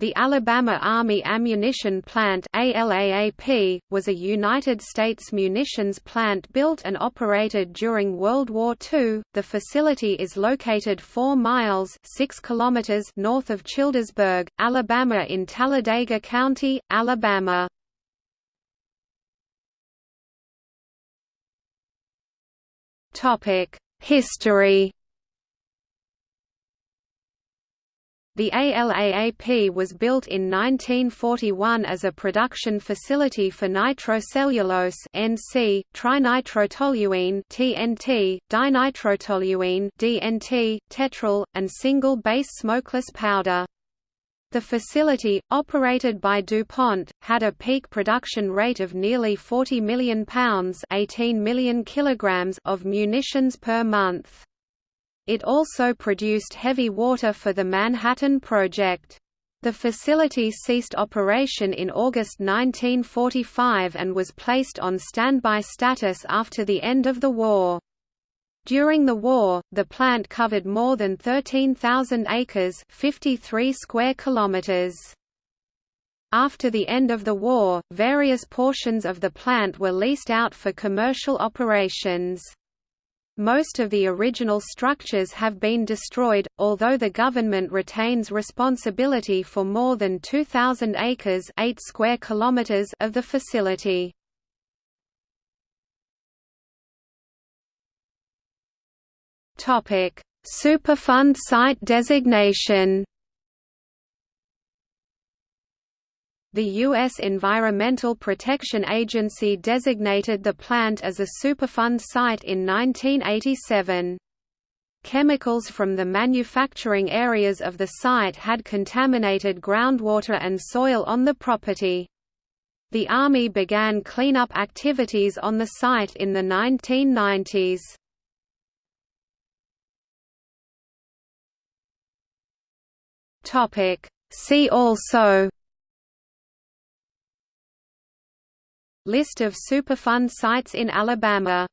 The Alabama Army Ammunition Plant ALAAP, was a United States munitions plant built and operated during World War II. The facility is located 4 miles 6 kilometers north of Childersburg, Alabama in Talladega County, Alabama. History The ALAAP was built in 1941 as a production facility for nitrocellulose (NC), trinitrotoluene (TNT), dinitrotoluene (DNT), tetryl, and single-base smokeless powder. The facility, operated by DuPont, had a peak production rate of nearly 40 million pounds 18 million kilograms of munitions per month. It also produced heavy water for the Manhattan Project. The facility ceased operation in August 1945 and was placed on standby status after the end of the war. During the war, the plant covered more than 13,000 acres 53 square kilometers. After the end of the war, various portions of the plant were leased out for commercial operations. Most of the original structures have been destroyed, although the government retains responsibility for more than 2,000 acres 8 square kilometers of the facility. Superfund site designation The U.S. Environmental Protection Agency designated the plant as a Superfund site in 1987. Chemicals from the manufacturing areas of the site had contaminated groundwater and soil on the property. The Army began cleanup activities on the site in the 1990s. See also List of Superfund sites in Alabama